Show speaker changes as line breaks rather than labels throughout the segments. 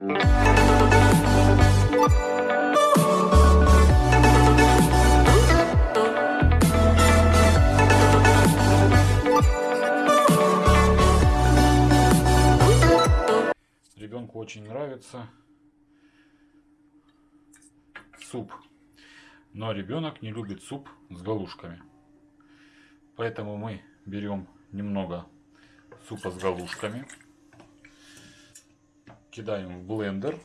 Ребенку очень нравится суп. Но ребенок не любит суп с галушками. Поэтому мы берем немного супа с галушками. Кидаем в блендер.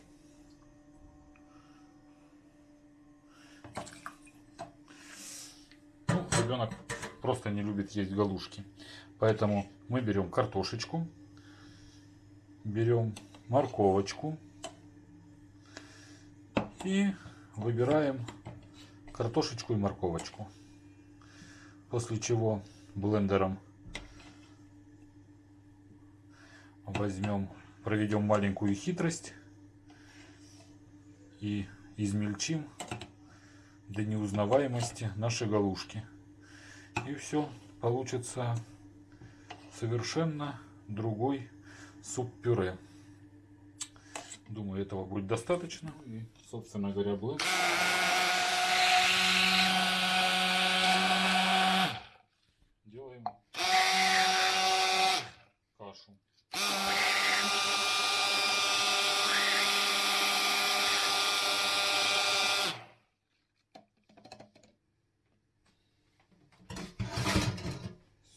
Ну, ребенок просто не любит есть галушки. Поэтому мы берем картошечку, берем морковочку и выбираем картошечку и морковочку. После чего блендером возьмем, проведем маленькую хитрость и измельчим до неузнаваемости наши галушки. И все, получится совершенно другой суп-пюре. Думаю, этого будет достаточно. И, собственно говоря, блэк.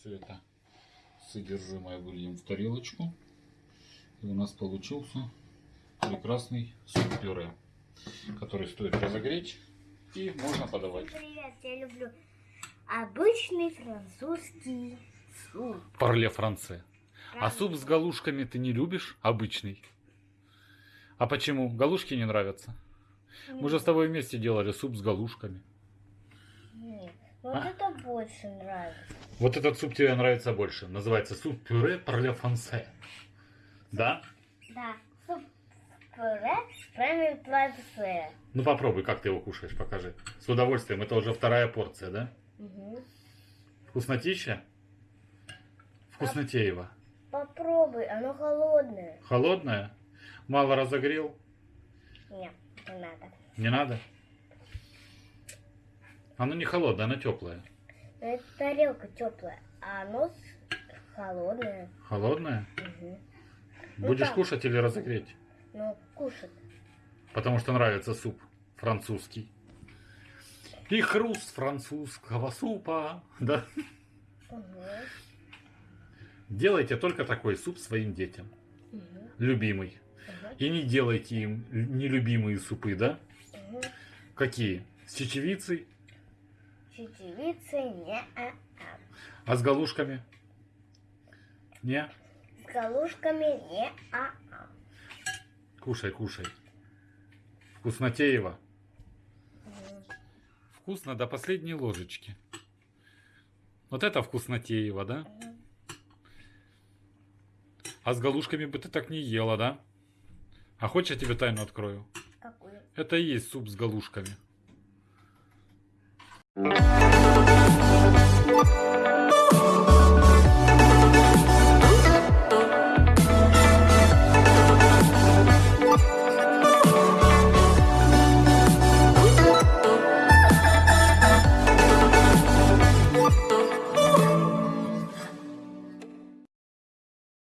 Все это содержимое выльем в тарелочку. И у нас получился прекрасный суп-пюре, который стоит разогреть и можно подавать.
Привет, я люблю обычный французский суп.
Парле франце. А суп с галушками ты не любишь? Обычный. А почему? Галушки не нравятся? Мы же с тобой вместе делали суп с галушками.
Нет, вот
А?
это больше нравится.
Вот этот суп тебе нравится больше. Называется суп-пюре парле франце. Да?
Да, суп с пюре прямо платце.
Ну попробуй, как ты его кушаешь, покажи. С удовольствием. Это уже вторая порция, да?
Угу.
Вкуснотища? Вкуснотеево.
Попробуй, оно холодное.
Холодная? Мало разогрел?
Нет, не надо.
Не надо? Оно не холодное, оно теплое.
Но эта тарелка теплая, а оно холодное.
Холодное?
Угу.
Будешь
да.
кушать или разогреть?
Ну, кушать.
Потому что нравится суп французский. И хруст французского супа. Да?
Угу.
Делайте только такой суп своим детям.
Угу.
Любимый. И не делайте им нелюбимые супы, да?
Угу.
Какие? С чечевицей?
Чечевица не а, а.
А с галушками? Не?
С галушками не а, а.
Кушай, кушай. Вкуснотеево.
Мгм.
Вкусно до последней ложечки. Вот это вкуснотеево, да?
Мгм.
А с галушками бы ты так не ела, да? А хочешь, я тебе тайну открою?
Какую?
Это и есть суп с галушками.
Mm-hmm.